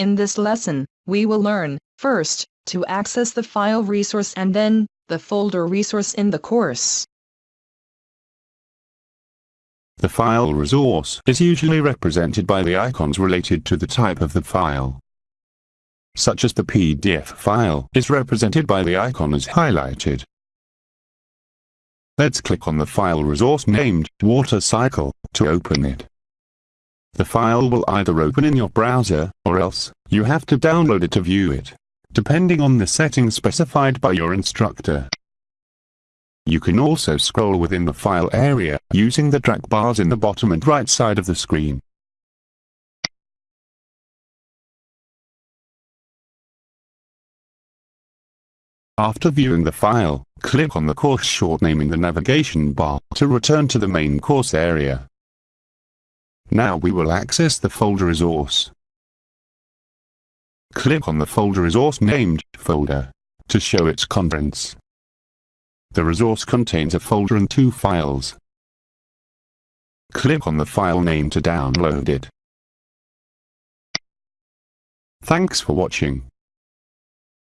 In this lesson, we will learn, first, to access the file resource and then, the folder resource in the course. The file resource is usually represented by the icons related to the type of the file. Such as the PDF file is represented by the icon as highlighted. Let's click on the file resource named Water Cycle to open it. The file will either open in your browser, or else, you have to download it to view it, depending on the settings specified by your instructor. You can also scroll within the file area, using the drag bars in the bottom and right side of the screen. After viewing the file, click on the course short name in the navigation bar to return to the main course area. Now we will access the folder resource. Click on the folder resource named folder to show its contents. The resource contains a folder and two files. Click on the file name to download it. Thanks for watching.